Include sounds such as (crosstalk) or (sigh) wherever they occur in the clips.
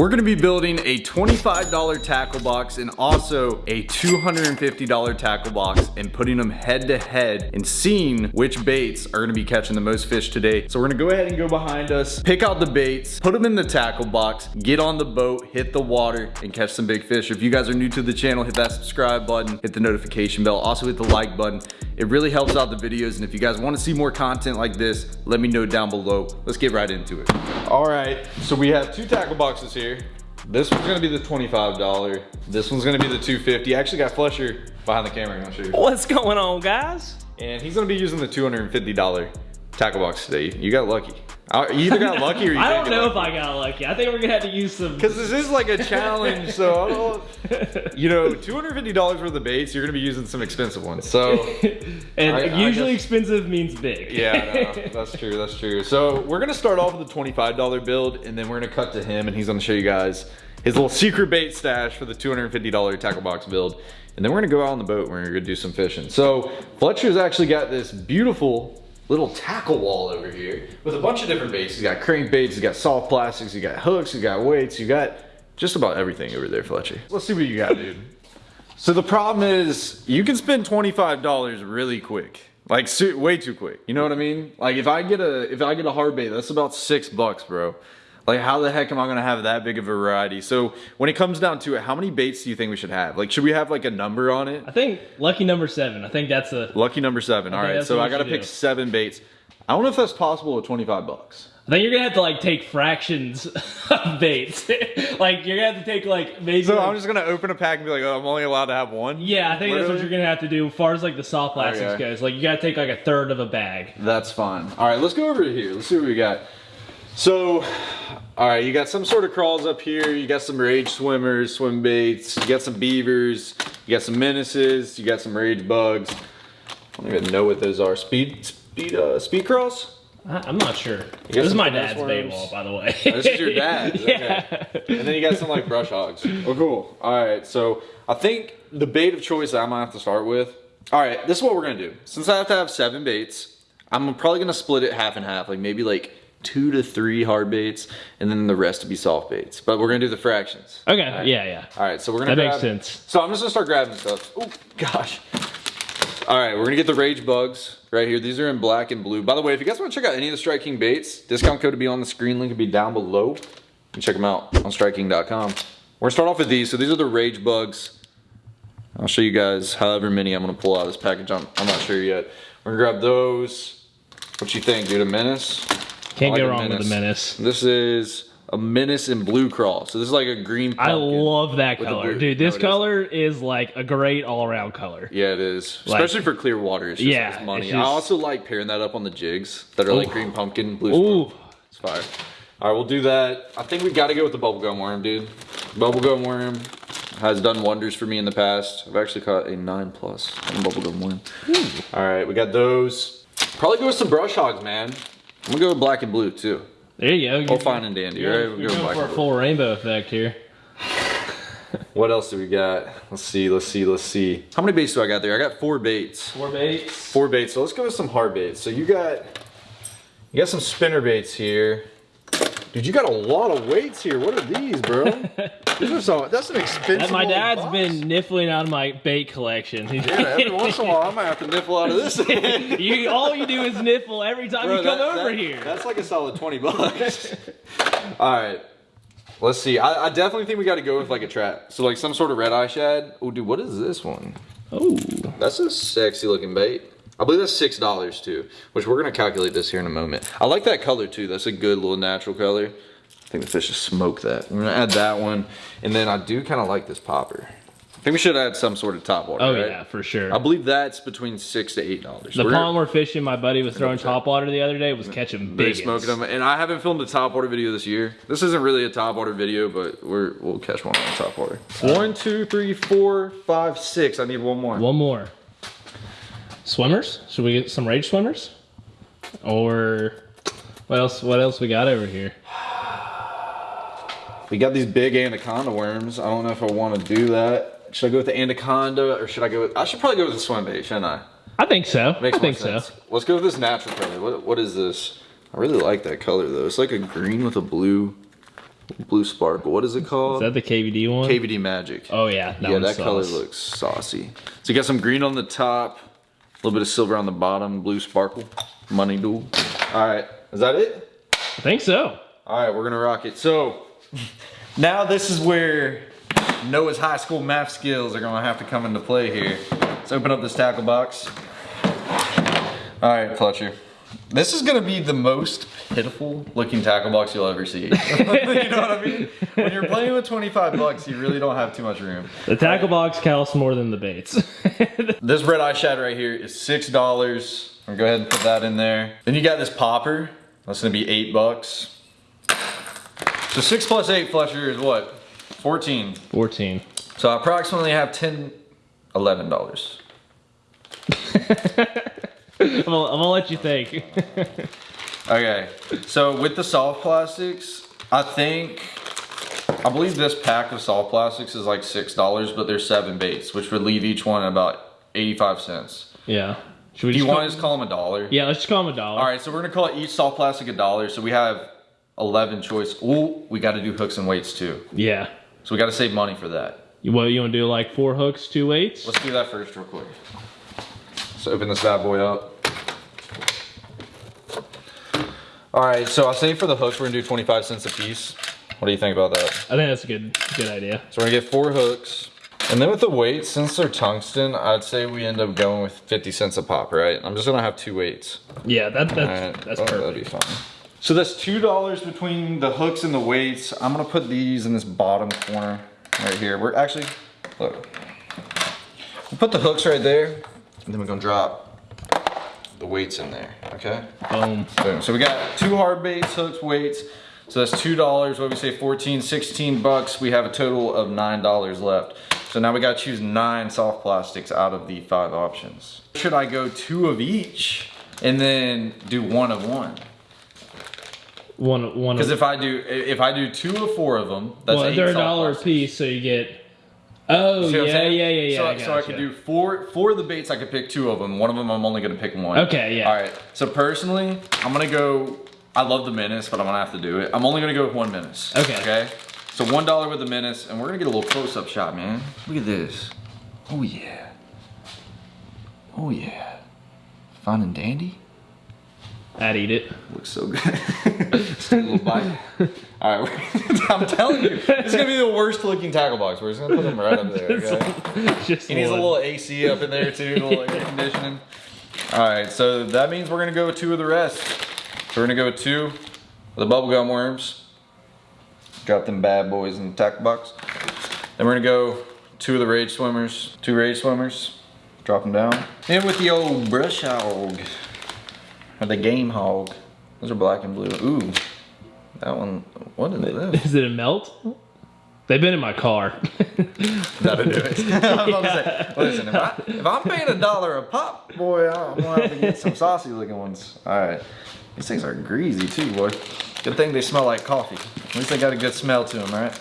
We're gonna be building a $25 tackle box and also a $250 tackle box and putting them head to head and seeing which baits are gonna be catching the most fish today. So we're gonna go ahead and go behind us, pick out the baits, put them in the tackle box, get on the boat, hit the water, and catch some big fish. If you guys are new to the channel, hit that subscribe button, hit the notification bell, also hit the like button. It really helps out the videos, and if you guys wanna see more content like this, let me know down below. Let's get right into it. All right, so we have two tackle boxes here. This one's gonna be the $25. This one's gonna be the 250. I actually got Fletcher behind the camera, I'm show you. What's going on, guys? And he's gonna be using the $250 tackle box today. You got lucky. You either got lucky or you (laughs) I don't know if I got lucky. I think we're gonna have to use some. Because this is like a challenge, so (laughs) you know, $250 worth of baits, you're gonna be using some expensive ones. So, (laughs) and I- I usually guess- expensive means big. yeah, no, that's true, that's true. So we're gonna start off with a $25 build, and then we're gonna cut to him, and he's gonna show you guys his little secret bait stash for the $250 tackle box build. And then we're gonna go out on the boat, and we're gonna do some fishing. So Fletcher's actually got this beautiful little tackle wall over here with a bunch of different baits. He's got crankbaits, he's got soft plastics, he's got hooks, he's got weights, you got just about everything over there, Fletcher. Let's see what you got, dude. So the problem is you can spend $25 really quick. Like way too quick. You know what I mean? Like if I get a if I get a hard bait, that's about 6 bucks, bro. Like how the heck am I going to have that big of a variety? So when it comes down to it, how many baits do you think we should have? Like should we have like a number on it? I think lucky number seven. I think that's a. Lucky number 7. All think right. So I got to pick do. 7 baits. I don't know if that's possible with 25 bucks. I think you're gonna have to like take fractions (laughs) of baits. (laughs) like you're gonna have to take like maybe. So like- I'm just going to open a pack and be like, "Oh, I'm only allowed to have one?" yeah, I think that's what you're gonna have to do. As far as like the soft plastics Okay. goes, like you gotta take like a third of a bag. That's fine. All right, let's go over here. Let's see what we got. So, all right, you got some sort of crawls up here. You got some rage swimmers, swim baits. You got some beavers. You got some menaces. You got some rage bugs. I don't even know what those are. Speed, speed, uh, speed crawls. I'm not sure. This is my dad's bait wall, by the way. Oh, this is your (laughs) dad's, yeah. And then you got some like brush hogs. Oh, cool. All right, so I think the bait of choice that I'm gonna have to start with. All right, this is what we're gonna do. Since I have to have seven baits, I'm probably gonna split it half and half, like maybe like two to three hard baits, and then the rest to be soft baits. But we're gonna do the fractions. Okay. Right. Yeah. Yeah. All right, so we're gonna. That makes sense. So I'm just gonna start grabbing stuff. Oh gosh. All right, we're gonna get the Rage Bugs right here. These are in black and blue. By the way, if you guys want to check out any of the Strike King baits, discount code will be on the screen. Link will be down below. You can check them out on strikeking.com. We're gonna start off with these. So these are the Rage Bugs. I'll show you guys however many I'm gonna pull out of this package. I'm, I'm not sure yet. We're gonna grab those. What you think, dude? A menace? Can't like go wrong with a menace. This is a menace in blue crawl. So this is like a green. I love that color, dude. This is. color is like a great all-around color. Yeah, it is. Like- Especially for clear water. It's just Yeah, it's money. it's I also like pairing that up on the jigs that are like green pumpkin, blue Ooh, smoke. It's fire. All right, we'll do that. I think we got to go with the bubblegum worm, dude. Bubblegum worm has done wonders for me in the past. I've actually caught a 9 plus on bubblegum worm. All right, we got those. Probably go with some brush hogs, man. I'm gonna go with black and blue too. there you go. Oh, All fine and dandy, You're, right? you're We'll go going for a blue. full rainbow effect here. (laughs) What else do we got? Let's see, let's see, let's see. How many baits do I got there? I got four baits. Four baits. four baits. So let's go with some hard baits. So you got you got some spinner baits here. Dude, you got a lot of weights here. What are these, bro? (laughs) these are some, that's an expensive. That my dad's box. been niffling out of my bait collection. Yeah, every once in a while I might have to nipple out of this. (laughs) you, all you do is niffle every time Bro, you come that- over that- here. That's like a solid 20 bucks. (laughs) All right. Let's see. I, I definitely think we got to go with like a trap. So like some sort of red eye shad. Oh, dude, what is this one? Oh, That's a sexy looking bait. I believe that's six dollars too, which we're gonna calculate this here in a moment. I like that color too. That's a good little natural color. I think the fish just smoked that. We're gonna add that one, and then I do kind of like this popper. I think we should add some sort of top water. oh right? yeah, for sure. I believe that's between six to eight dollars. the pond we're fishing, my buddy was throwing top water the other day, was catching big. smoking them, and I haven't filmed a top water video this year. This isn't really a top water video, but we're we'll catch one on top water. One, two, three, four, five, six. I need one more. One more. Swimmers? Should we get some rage swimmers? Or what else? What else we got over here? We got these big anaconda worms. I don't know if I want to do that. Should I go with the anaconda or should I go with? I should probably go with the swim bait, shouldn't I? I think so. Makes I think more so. sense. Let's go with this natural color. What what is this? I really like that color though. It's like a green with a blue. Blue sparkle. What is it called? Is that the KVD one? KVD Magic. oh yeah, that yeah, that color looks saucy. So you got some green on the top, little bit of silver on the bottom, blue sparkle, money duel. All right, is that it? I think so. All right, we're gonna rock it. So now this is where Noah's high school math skills are gonna have to come into play here. Let's open up this tackle box. All right, Fletcher. This is gonna be the most pitiful looking tackle box you'll ever see. (laughs) you know what I mean? When you're playing with 25 bucks, you really don't have too much room. The tackle box counts more than the baits. (laughs) This red eye shad right here is six dollars. I'm gonna go ahead and put that in there. Then you got this popper. That's gonna be eight bucks. So six plus eight, Fletcher, is what? 14. 14. So I approximately have 10, 11 dollars. (laughs) I'm gonna, I'm gonna let you think. Okay, so with the soft plastics, I think, I believe this pack of soft plastics is like six dollars, but there's seven baits, which would leave each one about 85 cents. yeah. Should we Do you want to just call them a dollar? Yeah, let's just call them a dollar. All right, so we're gonna call each soft plastic a dollar. So we have 11 choice. Ooh, we gotta do hooks and weights too. Yeah. So we gotta save money for that. You, what, you wanna do like four hooks, two weights? Let's do that first real quick. Let's open this bad boy up. All right, so I say for the hooks, we're gonna do 25 cents a piece. What do you think about that? I think that's a good good idea. So we're gonna get four hooks. And then with the weights, since they're tungsten, I'd say we end up going with 50 cents a pop, right? I'm just gonna have two weights. Yeah, that, that's, Alright, that's oh, perfect. That'd be fine. So that's two dollars between the hooks and the weights. I'm gonna put these in this bottom corner right here. We're actually look. We'll put the hooks right there, and then we're gonna drop the weights in there. Okay. Boom. Boom. So we got two hard baits, hooks, weights. So that's two dollars. What we say, 14, 16 bucks. We have a total of nine dollars left. So now we gotta choose nine soft plastics out of the five options. Should I go two of each and then do one of one? One one Because if I do if I do two of four of them, that's well, eight they're a soft dollar a plastics. piece, so you get Oh yeah, yeah, yeah, yeah. So, I so I could do four four of the baits. I could pick two of them. One of them, I'm only gonna pick one. Okay, yeah. All right. So personally, I'm gonna go. I love the menace, but I'm gonna have to do it. I'm only gonna go with one menace. Okay. Okay. So one dollar with the menace, and we're gonna get a little close-up shot, man. Look at this. Oh yeah. Oh yeah. Fine and dandy. I'd eat it. Looks so good. (laughs) Just a little bite. (laughs) All right, (laughs) I'm telling you, it's gonna be the worst looking tackle box. We're just gonna put them right up there. Okay? (laughs) Just He needs a little AC up in there too, a little air conditioning. All right, so that means we're gonna go two of the rest. So we're gonna go two of the bubblegum worms. Drop them bad boys in the tackle box. Then we're gonna go two of the rage swimmers, two rage swimmers. Drop them down. And with the old brush hog, or the game hog. Those are black and blue. Ooh, that one. What is this? Is it a melt? They've been in my car. (laughs) That'll do it. (laughs) I was about to say, listen, if, I, if I'm paying a dollar a pop, boy, I'm gonna have to get some saucy looking ones. All right, these things are greasy too, boy. Good thing they smell like coffee. At least they got a good smell to them, right?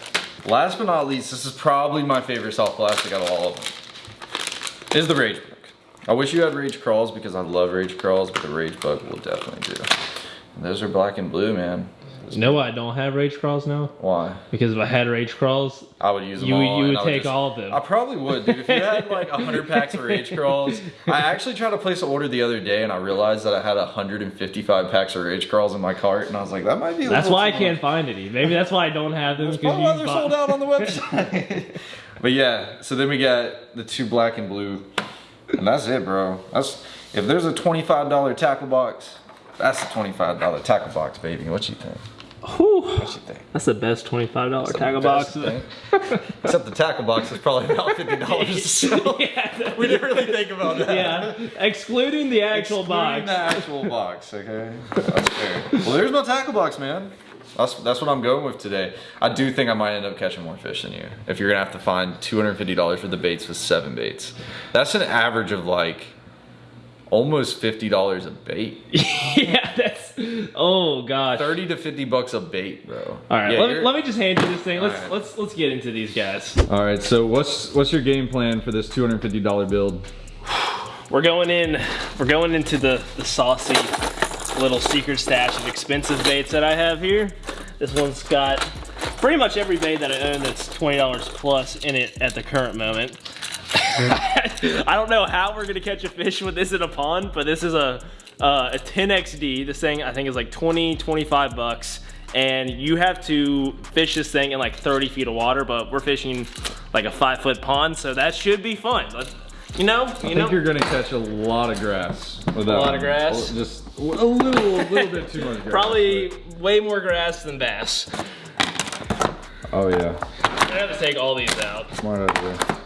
Last but not least, this is probably my favorite soft plastic out of all of them. Is the Rage Bug. I wish you had Rage Crawls because I love Rage Crawls, but the Rage Bug will definitely do. And those are black and blue, man. You know why I don't have rage crawls now? Why? Because if I had rage crawls, I would use them You- all. you would take all of them. I probably would, dude. If you had like 100 (laughs) packs of Rage Crawls, I actually tried to place an order the other day and I realized that I had 155 packs of Rage Crawls in my cart and I was like, that might be a that's why I too can't find any. Maybe that's why I don't have them. That's Because probably why they're sold out on the (laughs) website. but yeah, so then we got the two black and blue and that's it, bro. That's If there's a $25 tackle box, that's a $25 tackle box, baby. What you think? Whew. What you think? That's the best twenty-five dollar tackle box. (laughs) Except the tackle box is probably about fifty dollars. (laughs) So yeah, we didn't really think about that. yeah, excluding the actual Excluding box. the actual box. Okay, that's fair. Well, there's my tackle box, man. That's that's what I'm going with today. I do think I might end up catching more fish than you. If you're gonna have to find two hundred fifty dollars for the baits with seven baits, that's an average of like almost fifty dollars a bait. (laughs) yeah, that's. (laughs) Oh gosh. Thirty to fifty bucks a bait, bro. All right, Yeah, let, me, let me just hand you this thing. Let's right. let's let's get into these guys. All right, so what's what's your game plan for this two hundred fifty dollar build? (sighs) We're going in. We're going into the the saucy little secret stash of expensive baits that I have here. This one's got pretty much every bait that I own that's twenty dollars plus in it at the current moment. (laughs) I don't know how we're gonna catch a fish with this in a pond, but this is a uh, a 10XD. This thing I think is like 20, 25 bucks. And you have to fish this thing in like 30 feet of water, but we're fishing like a five foot pond, so that should be fun. Let's, you know, you I think know. you're gonna catch a lot of grass with that. lot one. of grass? Just a little, a little bit too much grass. (laughs) Probably way more grass than bass. Oh yeah, I have to take all these out. smart idea.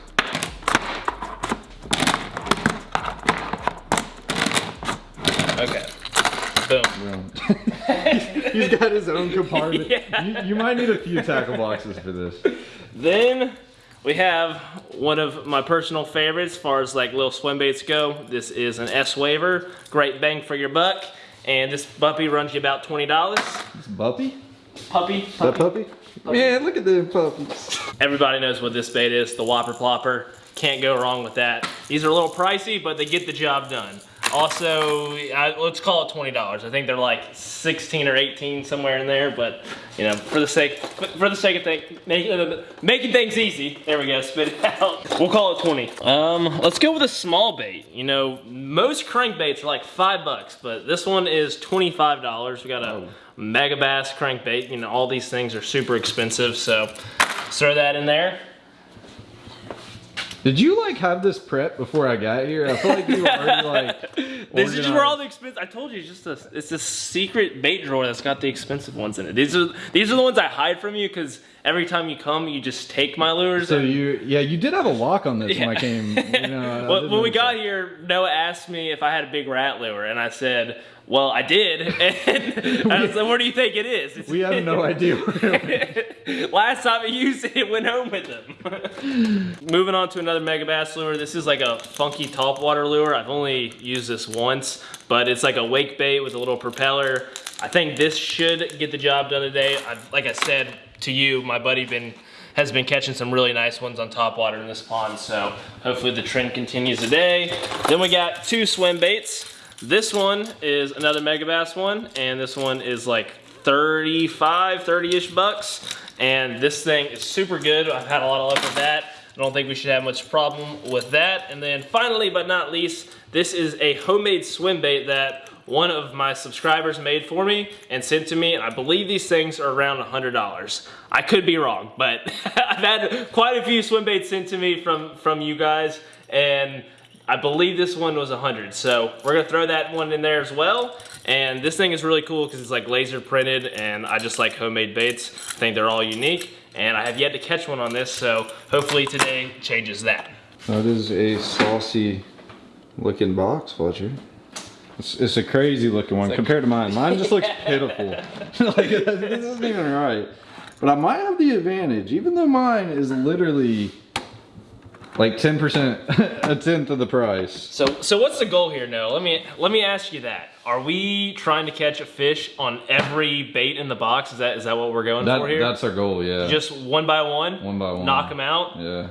Okay. Boom. He's got his own compartment. (laughs) Yeah. You, you might need a few tackle boxes for this. Then we have one of my personal favorites as far as like little swim baits go. This is an S Waver. Great bang for your buck. And this puppy runs you about $20. It's Buppy? Puppy. That puppy? Man, look at the puppies. Everybody knows what this bait is, the Whopper Plopper. Can't go wrong with that. These are a little pricey, but they get the job done. Also, I, let's call it $20. I think they're like 16 or 18 somewhere in there, but you know, for the sake for the sake of thing, make, uh, making things easy. There we go, spit it (laughs) out. We'll call it 20. Um, let's go with a small bait. You know, most crankbaits are like five bucks, but this one is $25. We got a Mega Bass crankbait. You know, all these things are super expensive, so throw that in there. Did you like have this prep before I got here? I feel like you were already (laughs) like. This is where all the expensive. I told you, it's just a it's a secret bait drawer that's got the expensive ones in it. These are these are the ones I hide from you because every time you come, you just take my lures. So and- you, yeah, you did have a lock on this when I came. You know, I (laughs) when we got here, Noah asked me if I had a big rat lure, and I said, "Well, I did." (laughs) And I said, "Where do you think it is?" It's- we have no idea. Where it went. (laughs) Last time I used it, it went home with them. (laughs) Moving on to another Mega Bass lure. This is like a funky topwater lure. I've only used this once, but it's like a wake bait with a little propeller. I think this should get the job done today. I, like I said to you, my buddy been has been catching some really nice ones on topwater in this pond, so hopefully the trend continues today. Then we got two swim baits. This one is another Mega Bass one, and this one is like 35, 30-ish bucks. And this thing is super good. I've had a lot of luck with that. I don't think we should have much problem with that. And then finally, but not least, this is a homemade swim bait that one of my subscribers made for me and sent to me. And I believe these things are around $100. I could be wrong, but (laughs) I've had quite a few swim baits sent to me from, from you guys. And I believe this one was 100. So we're gonna throw that one in there as well. And this thing is really cool because it's like laser printed and I just like homemade baits. I think they're all unique and I have yet to catch one on this. So hopefully today changes that. That is a saucy looking box, Fletcher. It's, it's a crazy looking one compared to mine. Mine just looks (laughs) pitiful. (laughs) like this isn't even right. But I might have the advantage, even though mine is literally like 10%, (laughs) a tenth of the price. So so what's the goal here, Noah? Let me let me ask you that. Are we trying to catch a fish on every bait in the box? Is that is that what we're going That, for here? that's our goal, yeah. just one by one? One by one. Knock them out? yeah.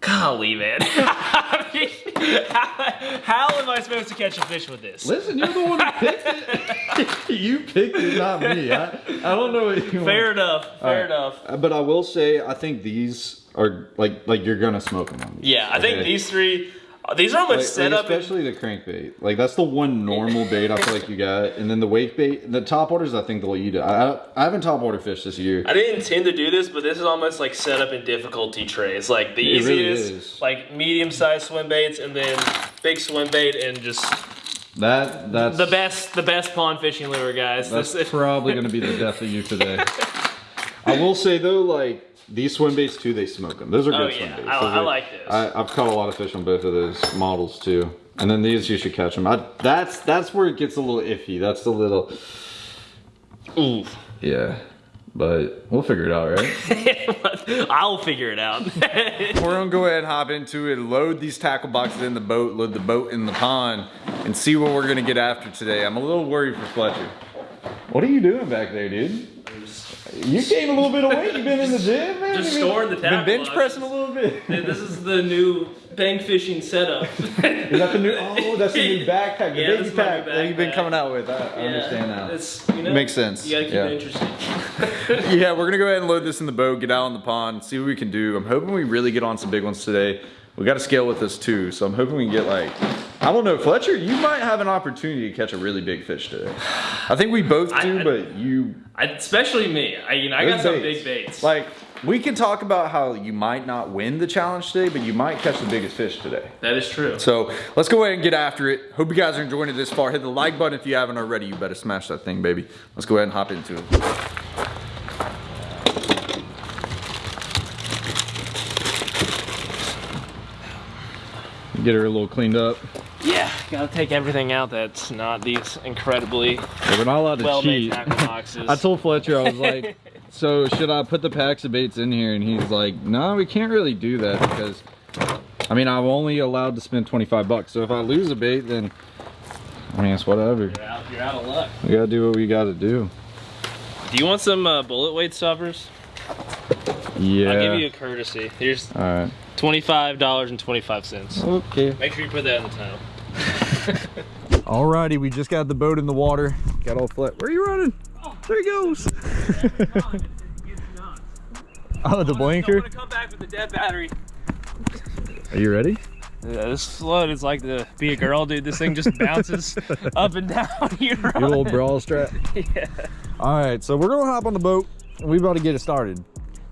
Golly, man. I (laughs) mean, how, how am I supposed to catch a fish with this? Listen, you're the one who picked it. (laughs) you picked it, not me. I, I don't know what you Fair enough. Fair right. enough. But I will say, I think these are like like you're gonna smoke them on these. Yeah, I think these three, uh, these are almost Like, set like up. especially the crankbait. Like that's the one normal bait I feel like you got, and then the wake bait. The top waters, I think they'll eat it. I, I, I haven't top water fish this year. I didn't intend to do this, but this is almost like set up in difficulty trays. Like the It really easiest, is. like medium sized swim baits, and then big swim bait, and just That that's the best, the best pond fishing lure, guys. That's This, probably gonna be the death of you today. (laughs) I will say though, like these swim baits too, they smoke them. Those are oh, good Oh, swim yeah. baits. I, I like this. I, I've caught a lot of fish on both of those models too. And then these, you should catch them. I, that's that's where it gets a little iffy. That's a little, ooh. yeah. But we'll figure it out, right? (laughs) I'll figure it out. (laughs) We're gonna go ahead and hop into it, load these tackle boxes in the boat, load the boat in the pond, and see what we're gonna get after today. I'm a little worried for Fletcher. What are you doing back there, dude? You gained a little bit of weight. You've been in the gym, man. Just You been- storing the Been bench boxes. pressing a little bit. Hey, This is the new bank fishing setup. (laughs) Is that the new? Oh, that's the new (laughs) backpack, the Yeah, baby is my new pack that you've been coming out with. I, I understand now. It's, you know, Makes sense. You gotta keep Yeah. it interesting. (laughs) yeah, we're gonna go ahead and load this in the boat, get out on the pond, see what we can do. I'm hoping we really get on some big ones today. We got to scale with this too, so I'm hoping we can get like, I don't know, Fletcher, you might have an opportunity to catch a really big fish today. I think we both do, I- but you. I, especially me. I, you know, I got some baits. big baits. Like, we can talk about how you might not win the challenge today, but you might catch the biggest fish today. that is true. So let's go ahead and get after it. Hope you guys are enjoying it this far. Hit the like button if you haven't already. You better smash that thing, baby. Let's go ahead and hop into it. Get her a little cleaned up. Yeah, gotta take everything out that's not these incredibly Yeah, we're not allowed to well-made cheat. tackle boxes. (laughs) I told Fletcher, I was like, (laughs) so should I put the packs of baits in here? And he's like, no, we can't really do that because, I mean, I'm only allowed to spend 25 bucks. So if I lose a bait, then, I mean, it's whatever. you're out, you're out of luck. We gotta do what we gotta do. Do you want some uh, bullet weight stoppers? Yeah. I'll give you a courtesy. Here's All right. Twenty-five dollars and twenty-five cents. Okay. Make sure you put that in the title. (laughs) Alrighty, we just got the boat in the water. Got all flat. Where are you running? There he goes. (laughs) oh, the blinker. come back with the dead battery. Are you ready? Yeah, this float is like to be a girl, dude. This thing just bounces (laughs) up and down. You're Your little bra strap. Yeah. All right, so we're gonna hop on the boat and we about to get it started.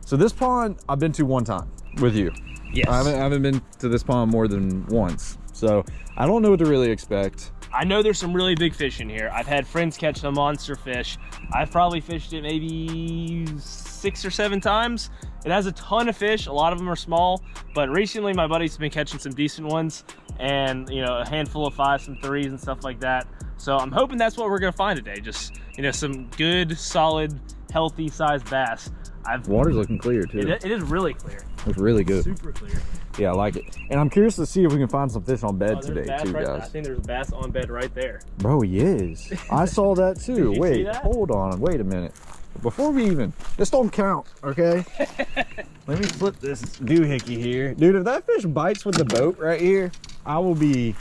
So this pond I've been to one time with you. Yes. I haven't, I haven't been to this pond more than once. So I don't know what to really expect. I know there's some really big fish in here. I've had friends catch some monster fish. I've probably fished it maybe six or seven times. It has a ton of fish. A lot of them are small, but recently my buddy's been catching some decent ones and, you know, a handful of fives, and threes and stuff like that. So I'm hoping that's what we're gonna find today. Just, you know, some good, solid, healthy sized bass. I've, Water's looking clear too. it, it is really clear, It's really good. super clear. Yeah, I like it. And I'm curious to see if we can find some fish on bed Oh, today too, right- I think there's a bass on bed right there. Bro, he is. I saw (laughs) that too. Did you see Wait, that? hold on. Wait a minute. Before we even, this don't count, okay? (laughs) Let me flip this doohickey here. Dude, if that fish bites with the boat right here, I will be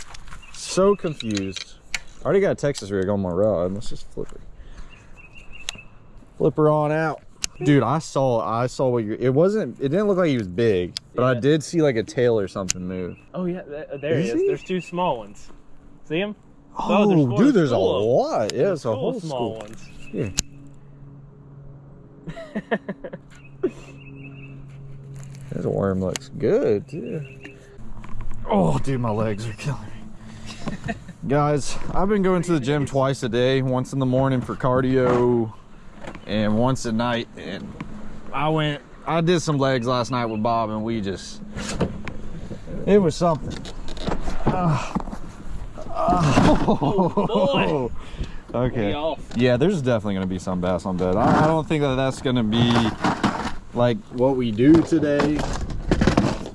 so confused. I already got a Texas rig on my rod. Let's just flip her. Flip her on out. Dude, I saw, I saw what you, it wasn't, it didn't look like he was big, but I did see like a tail or something move. Oh yeah, th- there uh, he Is is. he? There's two small ones. See him? Oh, there's dude, there's a lot. Yeah, it's a whole small school. ones. Yeah. (laughs) This worm looks good too. Oh, dude, my legs are killing me. (laughs) Guys, I've been going to the gym twice a day, once in the morning for cardio and once a night. And I went, I did some legs last night with Bob and we just, it was something. Ah. Ah. boy. (laughs) Okay. Yeah, there's definitely gonna be some bass on bed. I, I don't think that that's gonna be like what we do today.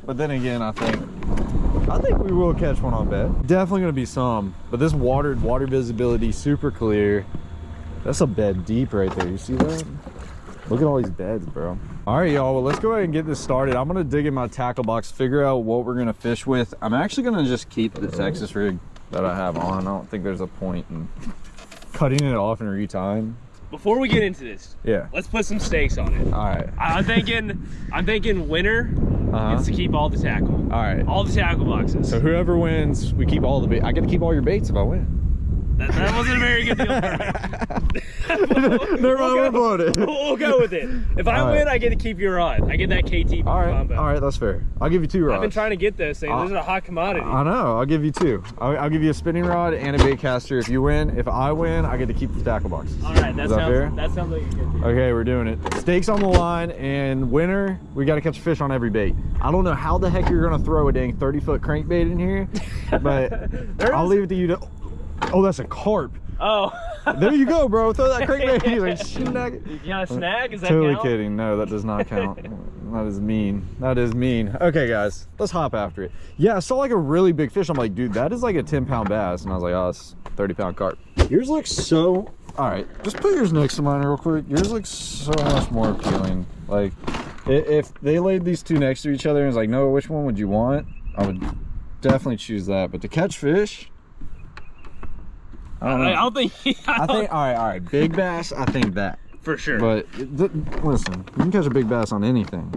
But then again, I think I think we will catch one on bed. Definitely gonna be some. But this watered water visibility super clear. That's a bed deep right there. You see that? Look at all these beds, bro. All right, y'all. Well, let's go ahead and get this started. I'm gonna dig in my tackle box, figure out what we're gonna fish with. I'm actually gonna just keep the Texas rig that I have on. I don't think there's a point in cutting it off and retime. Before we get into this, Yeah. let's put some stakes on it. All right. I- I'm thinking, I'm thinking winner Uh-huh. gets to keep all the tackle, All right. all the tackle boxes. So whoever wins, we keep all the bait. I get to keep all your baits if I win. That, that wasn't a very good deal. for me. Never mind, we're blowing it. We'll, we'll go with it. If I All right. win, I get to keep your rod. I get that KT All right. combo. All right, that's fair. I'll give you two rods. I've been trying to get this. things. Uh, Those are a hot commodity. I know. I'll give you two. I'll, I'll give you a spinning rod and a bait caster if you win. If I win, I get to keep the tackle boxes. all right, that Is that sounds fair? that sounds like a good deal. Okay, we're doing it. Stakes on the line, and winner, we got to catch a fish on every bait. I don't know how the heck you're gonna throw a dang 30 foot crankbait in here, but (laughs) I'll leave it to you to. Oh, that's a carp. Oh, There you go, bro. Throw that crankbait. He's like, (laughs) "Snag it." you got a snag? Is that Totally count? kidding. No, that does not (laughs) count. that is mean. That is mean. Okay, guys, let's hop after it. Yeah, I saw like a really big fish. I'm like, dude, that is like a 10 pound bass. And I was like, oh, it's 30 pound carp. Yours looks so all right, just put yours next to mine real quick. Yours looks so much more appealing. Like, if they laid these two next to each other and was like, no, which one would you want? I would definitely choose that. But to catch fish, I don't know. I don't think. (laughs) I think, all right, all right, big bass, I think that. for sure. But th- listen, you can catch a big bass on anything.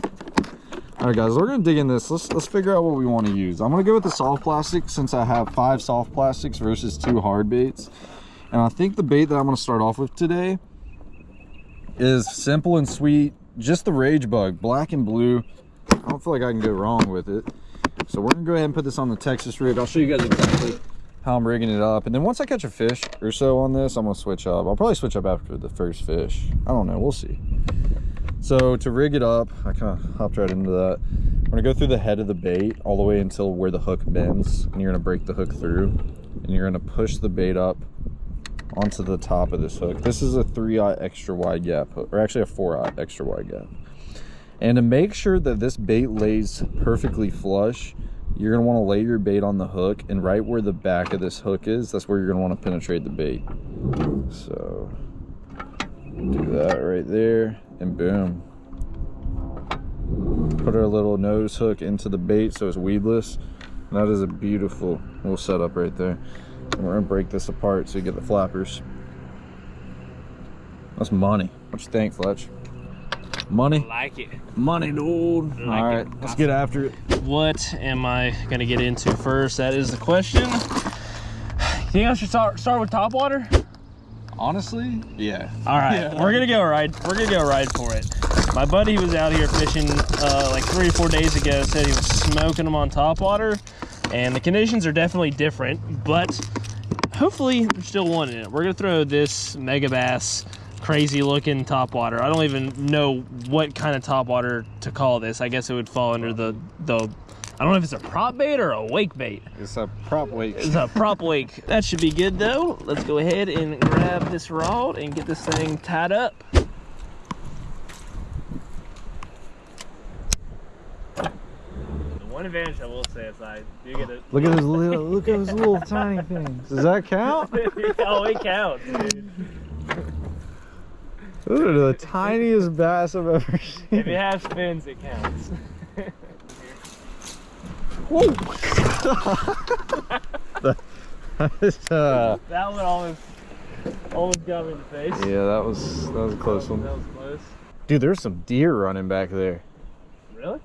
All right, guys, we're gonna dig in this. Let's let's figure out what we want to use. I'm gonna go with the soft plastic since I have five soft plastics versus two hard baits. And I think the bait that I'm gonna start off with today is simple and sweet. Just the rage bug, black and blue. I don't feel like I can go wrong with it. So we're gonna go ahead and put this on the Texas rig. I'll show you guys exactly how I'm rigging it up. And then once I catch a fish or so on this, I'm gonna switch up. I'll probably switch up after the first fish. I don't know, we'll see. So to rig it up, I kind of hopped right into that. I'm gonna go through the head of the bait all the way until where the hook bends, and you're gonna break the hook through, and you're gonna push the bait up onto the top of this hook. This is a three aught extra wide gap or actually a four aught extra wide gap. And to make sure that this bait lays perfectly flush, you're gonna wanna lay your bait on the hook, and right where the back of this hook is, that's where you're gonna wanna penetrate the bait. So, do that right there, and boom. Put our little nose hook into the bait so it's weedless. And that is a beautiful little setup right there. And we're gonna break this apart so you get the flappers. That's money. What you think, Fletch? Money? like it. Money, dude. Like All right, it. let's get after it. What am I gonna get into first? That is the question. You think I should start start with top water? Honestly, yeah. All right, Yeah. we're gonna go ride. We're gonna go ride for it. My buddy was out here fishing uh, like three or four days ago. Said he was smoking them on top water, and the conditions are definitely different. But hopefully, they're still wanting it. We're gonna throw this mega bass, crazy looking top water. I don't even know what kind of top water to call this. I guess it would fall under the the. I don't know if it's a prop bait or a wake bait. It's a prop wake. It's a prop wake. (laughs) That should be good though. Let's go ahead and grab this rod and get this thing tied up. The one advantage I will say is I do get it. Look at those little, look at those little tiny things. Does that count? (laughs) oh, it counts, dude. Those are the tiniest bass I've ever (laughs) seen. If it has fins, it counts. (laughs) uh, That one almost, almost got me in the face. yeah, that was that was a close one. That was close. Dude, there's some deer running back there. Really?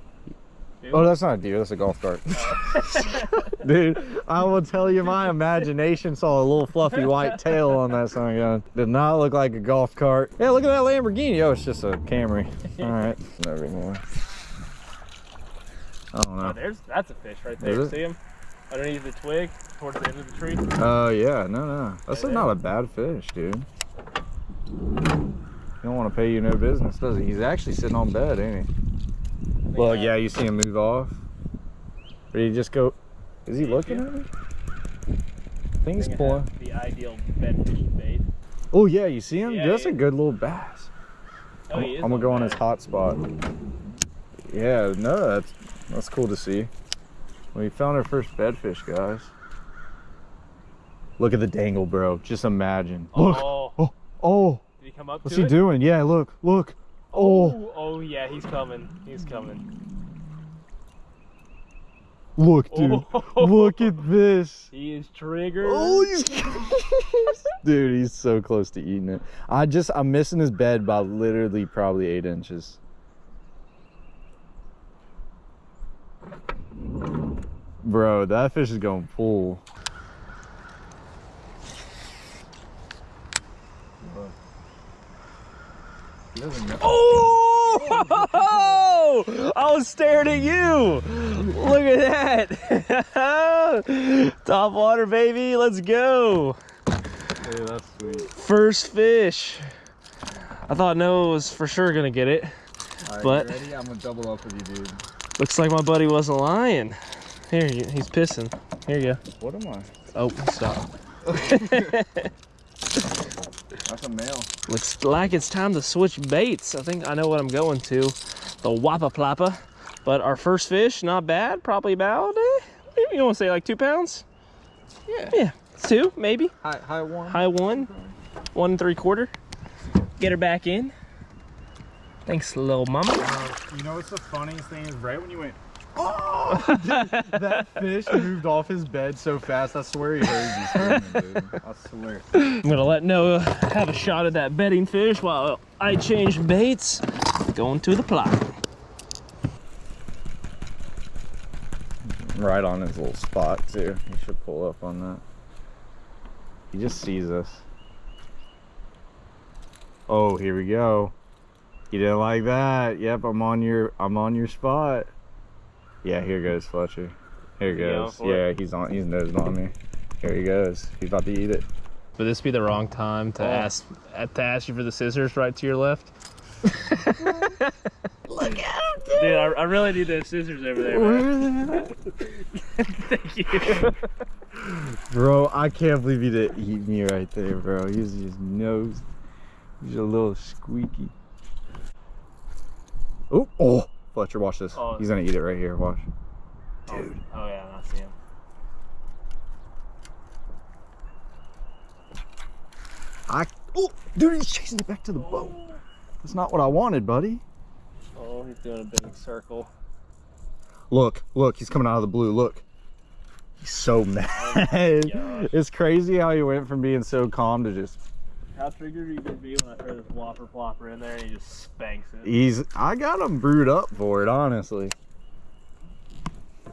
Oh, that's not a deer. That's a golf cart. (laughs) (laughs) Dude, I will tell you, my imagination saw a little fluffy white tail on that sun gun. Did not look like a golf cart. Yeah, look at that Lamborghini. Oh, it's just a Camry. (laughs) All right, never more. I don't Oh, know. there's that's a fish right there. See him? Underneath the twig, towards the end of the tree. Oh yeah, no, no. That's Yeah, not a bad fish, dude. He don't want to pay you no business, does he? He's actually sitting on bed, ain't he? Well, yeah, you see him move off. Or he just go? Is he looking he- at me? I think he's pulling. The ideal bed fishing bait. Oh yeah, you see him? Yeah, That's yeah. a good little bass. Oh, I'm, I'm gonna go on bed. his hot spot. Yeah, no, that's that's cool to see. We found our first bedfish, guys. Look at the dangle, bro. Just imagine. Look. Oh, Oh, oh. did he come up What's he it? doing? Yeah, look, look. Oh, Oh, oh yeah, he's coming. He's coming. look, dude. Oh. Look at this. He is triggered. Oh, he's (laughs) dude, he's so close to eating it. I just, I'm missing his bed by literally probably eight inches. Bro, that fish is going full. Oh! (laughs) I was staring at you. Look at that. (laughs) Top water, baby. Let's go. Hey, that's sweet. First fish. I thought Noah was for sure gonna get it. But- ready? I'm gonna double up with you, dude. Looks like my buddy wasn't lying. Here, he's pissing. Here you go. What am I? Oh, stop. (laughs) That's a male. Looks like it's time to switch baits. I think I know what I'm going to. The Wappa Plappa. But our first fish, not bad. Probably about, eh, you want to say like two pounds? Yeah. Yeah, two, maybe. High, high one. High one. one and three quarter. Get her back in. Thanks, little mama. You know what's the funniest thing is right when you went, oh, dude, (laughs) that fish moved off his bed so fast. I swear he heard you screaming, dude. I swear. I'm gonna let Noah have a shot at that bedding fish while I change baits. Going to the plot. Right on his little spot too. He should pull up on that. He just sees us. Oh, here we go. You didn't like that. Yep, I'm on your I'm on your spot. Yeah, here goes Fletcher. Here He goes. for Yeah, he's on he's nosing on me. Here he goes. He's about to eat it. Would this be the wrong time to Oh. ask to ask you for the scissors right to your left? (laughs) Look at him, dude! Dude, I, I really need those scissors over there. Man. (laughs) Thank you. (laughs) Bro, I can't believe he didn't eat me right there, bro. He's just nose. He's a little squeaky. Oh, oh, Fletcher, watch this. Oh. He's gonna eat it right here. Watch. Dude. Oh, yeah, I see him. I. Oh, dude, he's chasing it back to the boat. Oh. That's not what I wanted, buddy. Oh, he's doing a big circle. Look, look, he's coming out of the blue. Look. He's so (laughs) mad. Oh gosh. it's crazy how he went from being so calm to just. How triggered are you gonna be when I throw this whopper plopper in there and he just spanks it? He's. I got him brewed up for it, honestly.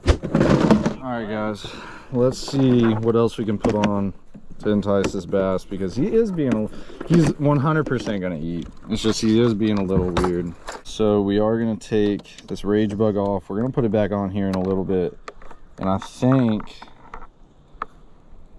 All right, guys. Let's see what else we can put on to entice this bass because he is being. A, he's 100% gonna eat. It's just he is being a little weird. So we are gonna take this rage bug off. We're gonna put it back on here in a little bit, and I think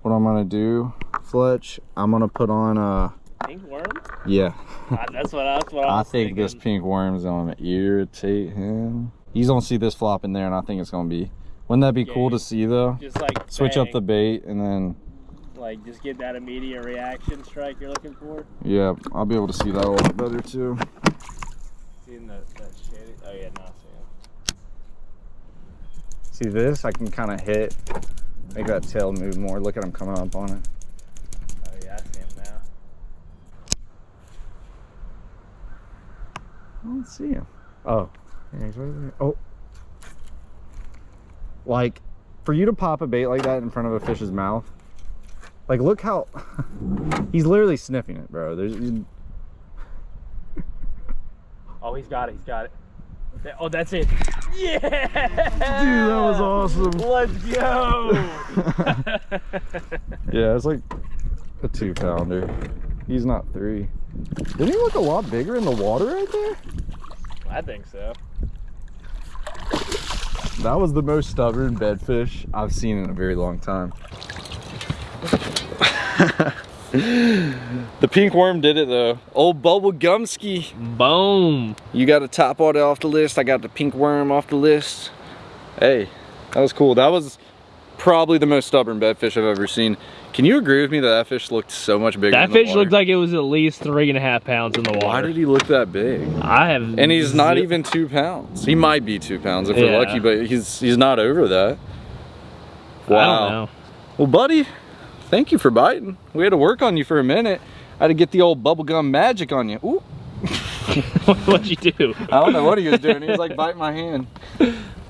what I'm gonna do, Fletch, I'm gonna put on uh Pink worm? yeah. Ah, that's what that's what (laughs) I, I was think this pink worm is gonna irritate him. He's gonna see this flop in there, and I think it's gonna be. Wouldn't that be cool to see though? just like Switch up the bait, and then like just get that immediate reaction strike you're looking for. yeah, I'll be able to see that a lot better too. Seeing that that shady. Oh yeah, now I see him. See this? I can kind of hit, make that tail move more. Look at him coming up on it. Oh yeah, I see him now. I don't see him. Oh, yeah, he's right there. Oh, like for you to pop a bait like that in front of a fish's mouth, like look how (laughs) he's literally sniffing it, bro. There's (laughs) Oh, he's got it. He's got it. Oh, that's it. Yeah. Dude, that was awesome. Let's go. (laughs) Yeah, it's like a two pounder. He's not three. Didn't he look a lot bigger in the water right there? I think so. That was the most stubborn bedfish I've seen in a very long time. (laughs) the pink worm did it though. Old Bubble Gumsky. Boom. You got a top water off the list. I got the pink worm off the list. Hey, that was cool. That was probably the most stubborn bedfish I've ever seen. Can you agree with me that that fish looked so much bigger? That fish water? looked like it was at least three and a half pounds in the water. Why did he look that big? I have. And he's not even two pounds. He might be two pounds if we're lucky, but he's he's not over that. I don't know. Well, buddy, thank you for biting. We had to work on you for a minute. I had to get the old bubblegum magic on you. Ooh. (laughs) What'd you do? I don't know what he was doing. He was like biting my hand.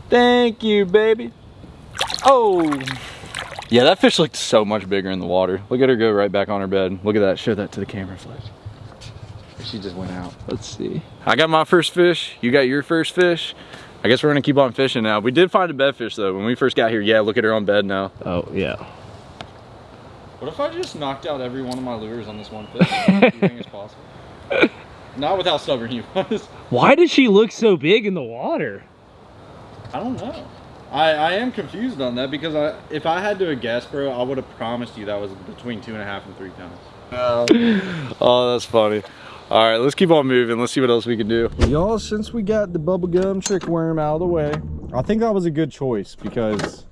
Thank you, baby. Oh. Yeah, that fish looked so much bigger in the water. Look at her go right back on her bed. Look at that. Show that to the camera, Fletch. She just went out. Let's see. I got my first fish. You got your first fish. I guess we're gonna keep on fishing now. We did find a bed fish though. When we first got here, yeah, look at her on bed now. Oh yeah. What if I just knocked out every one of my lures on this one fish? (laughs) Possible? (laughs) Not with how stubborn he was. Why does she look so big in the water? I don't know. I, I am confused on that because I if I had to guess, bro, I would have promised you that was between two and a half and three pounds. (laughs) oh, that's funny. All right, let's keep on moving. Let's see what else we can do. Y'all, since we got the bubblegum trick worm out of the way, I think that was a good choice because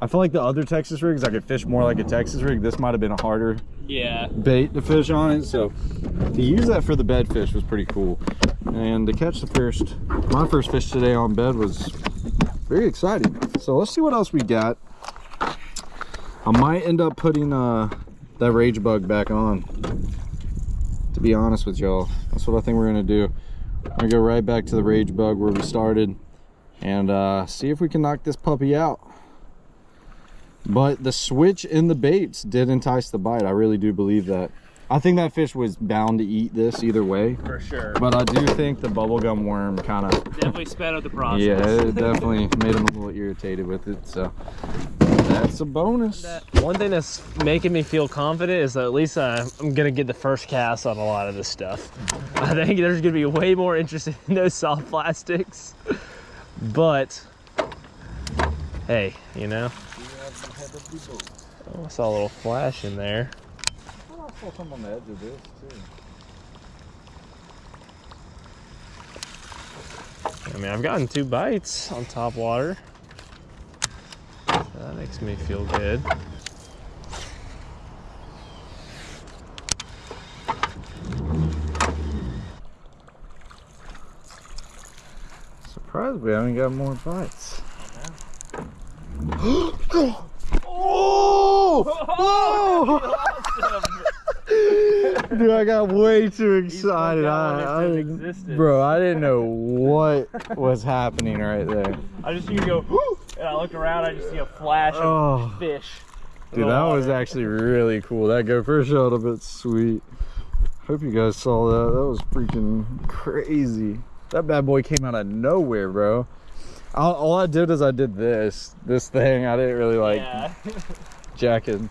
I feel like the other Texas rigs, I could fish more like a Texas rig. This might have been a harder Yeah. bait to fish on it. So to use that for the bed fish was pretty cool. And to catch the first, my first fish today on bed was very exciting. So let's see what else we got. I might end up putting uh, that rage bug back on. To be honest with y'all. That's what I think we're gonna do. We're gonna go right back to the rage bug where we started and uh, see if we can knock this puppy out. But the switch in the baits did entice the bite. I really do believe that. I think that fish was bound to eat this either way. For sure. But I do think the bubblegum worm kind of, Definitely sped up the process. yeah, it definitely made him a little irritated with it. So that's a bonus. One thing that's making me feel confident is that at least uh, I'm gonna get the first cast on a lot of this stuff. I think there's gonna be way more interest in (laughs) those soft plastics. But hey, you know. Oh, I saw a little flash in there. I saw some on the edge of this too. I mean, I've gotten two bites on top water. So that makes me feel good. Surprised we haven't got more bites. (gasps) Oh! (laughs) Oh, (laughs) (laughs) Dude, I got way too excited. I, I, bro, I didn't know what (laughs) was happening right there. I just see you go, and I look around, I just see a flash of Oh. fish. Dude, that was actually really cool. That gopher shot up, it's sweet. Hope you guys saw that. That was freaking crazy. That bad boy came out of nowhere, bro. All, all I did is I did this, this thing. I didn't really like yeah. (laughs) jack him,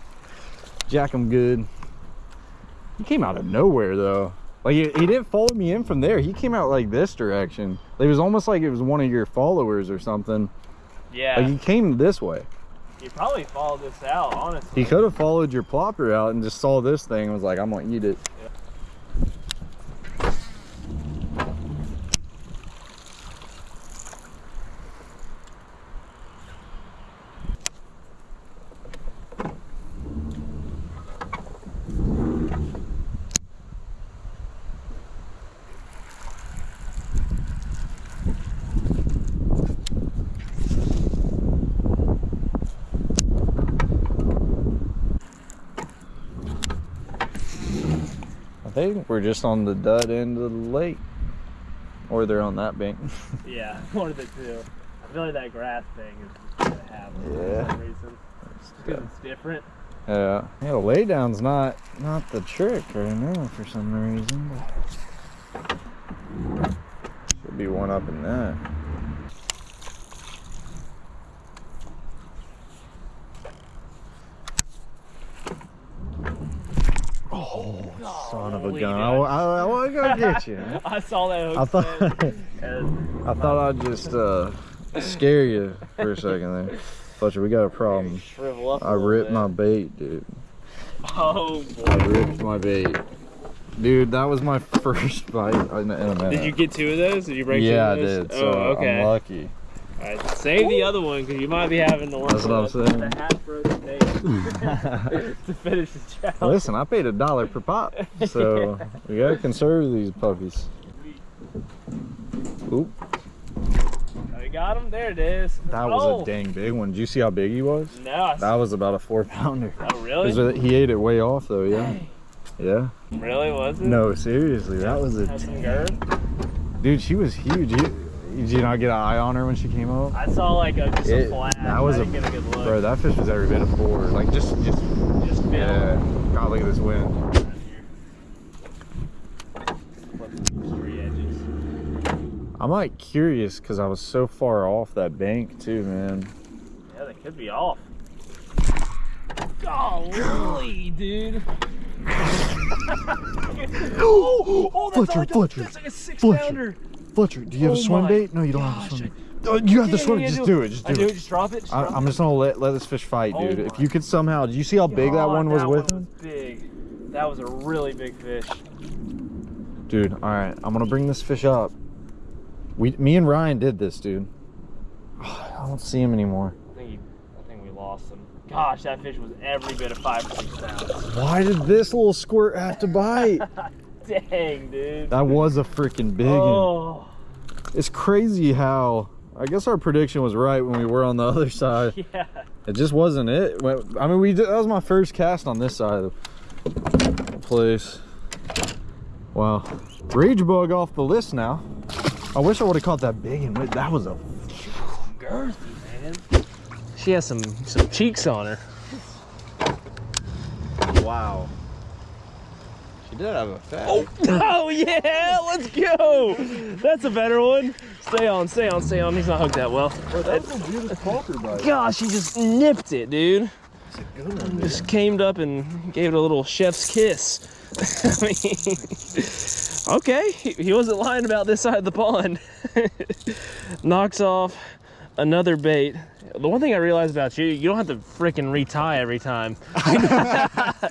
jack him good. He came out of nowhere though. Like he, he didn't follow me in from there. He came out like this direction. It was almost like it was one of your followers or something. yeah. Like he came this way. He probably followed this out, honestly. He could have followed your plopper out and just saw this thing and was like, I'm gonna eat it. I think we're just on the dud end of the lake. Or they're on that bank. (laughs) Yeah, (laughs) one of the two. I feel like that grass thing is just gonna have Yeah. for some reason. Because it's different. Yeah. Yeah, the laydown's not not the trick right now for some reason. Should be one up in that. Oh, son of a gun. I. I, I want to go get you. (laughs) I saw that hook I thought (laughs) I thought I'd just uh, scare you for a second there. Fletcher, we got a problem. shrivel up. a I ripped bit. my bait, dude. Oh boy. I ripped my bait. Dude, that was my (laughs) first bite in a minute. Did you get two of those? Did you break yeah, I two of those? did. So oh, okay. I'm lucky. Alright, save the other one because you might be having the one That's what I'm saying. the half frozen bait (laughs) (laughs) to finish the challenge. Listen, I paid a dollar per pop, so (laughs) we gotta conserve these puppies. Oop, oh, I got him. There it is. that was oh. a dang big one. Did you see how big he was? No. I That was about a four pounder. Oh really? He ate it way off though, yeah. Yeah. Really was it? No, seriously, that was a Had some girth. dude. She was huge. You, did you not get an eye on her when she came up? I saw like a just It- a flash. that was I a- didn't get a good look. Bro, that fish was every bit of four. Like just, just just feel. yeah. God, look at this wind. Flip these tree edges. I'm like curious because I was so far off that bank too, man. Yeah, they could be off. (gasps) Golly, dude. (gasps) (laughs) Oh, Oh, that's Fletcher, like a, Fletcher, that's like a six Fletcher. pounder. Fletcher, do you have a Oh swim my bait? No, you don't have a swim bait. Oh, you have the swim. yeah, just do it. Just do, I do do it. Just drop it. Just I, drop I'm just gonna let let this fish fight, Oh dude. if you could somehow, did you see how big that one was that with one him? was big. That was a really big fish. Dude, all right, I'm gonna bring this fish up. We, me and Ryan did this, dude. (sighs) I don't see him anymore. I think he, I think we lost him. Gosh, that fish was every bit of five or six pounds. Why did this little squirt have to bite? (laughs) Dang, dude. that was a freaking big one. Oh. It's crazy how. I guess our prediction was right when we were on the (laughs) other side. (laughs) yeah. It just wasn't it. I mean, we did, that was my first cast on this side of the place. Wow. Rage Bug off the list now. I wish I would have caught that big one. That was a Girthy, man. She has some some cheeks on her. wow. Did have a fat. Oh, (laughs) oh yeah, let's go. That's a better one. Stay on, stay on, stay on. He's not hooked that well. that was a beautiful bite. Gosh, he just nipped it, dude. Just came up and gave it a little chef's kiss. (laughs) I mean, okay, he, he wasn't lying about this side of the pond. (laughs) Knocks off another bait. The one thing I realized about you, you don't have to freaking retie every time. (laughs)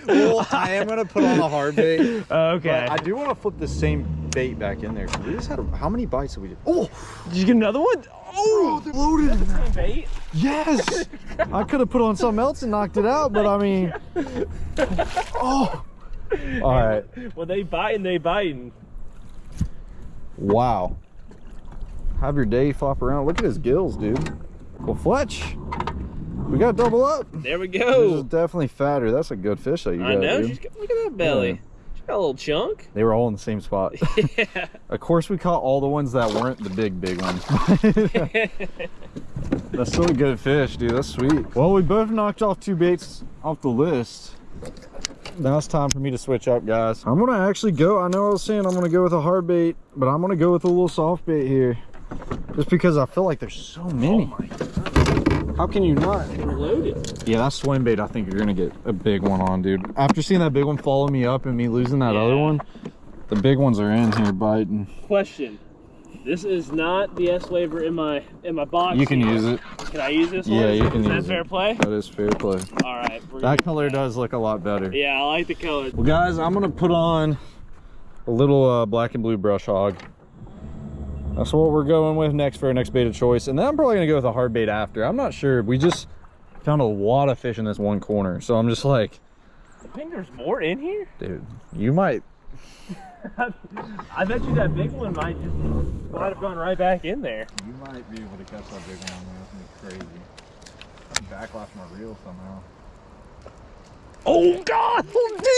well, I am gonna put on a hard bait. (laughs) Okay. But I do want to flip the same bait back in there. We just had a, how many bites did we do? Oh, Did you get another one? Oh, they're loaded. in that. bait. Yes. (laughs) I could have put on something else and knocked it out, but I mean, oh. All right. Well, they biting, they biting. Wow. Have your day flop around. Look at his gills, dude. Well, Fletch, we got double up. There we go. This is definitely fatter. That's a good fish that you I got, know. dude. She's got, look at that belly. Yeah. She's got a little chunk. (laughs) They were all in the same spot. (laughs) yeah. of course, we caught all the ones that weren't the big, big ones. (laughs) That's still a good fish, dude. That's sweet. Well, we both knocked off two baits off the list. Now it's time for me to switch up, guys. I'm gonna actually go. I know I was saying I'm gonna go with a hard bait, but I'm gonna go with a little soft bait here. Just because I feel like there's so many. How can you not? We're loaded. Yeah, that swim bait, I think you're gonna get a big one on, dude. After seeing that big one follow me up and me losing that other one, the big ones are in here biting. Question. This is not the S-Waver in my in my box. You can here. use it. Can I use this one? Yeah, one? you Is can that use fair it. play? That is fair play. All right. we're That color does look a lot better. Yeah, I like the color. Well, guys, I'm gonna put on a little uh, black and blue brush hog. That's what we're going with next for our next bait of choice. And then I'm probably gonna go with a hard bait after. I'm not sure. We just found a lot of fish in this one corner. So I'm just like, I think there's more in here. (laughs) dude, you might. I bet you that big one might just might have gone right back in there. You might be able to catch that big one. That's crazy. I'm backlash my reel somehow. Oh God,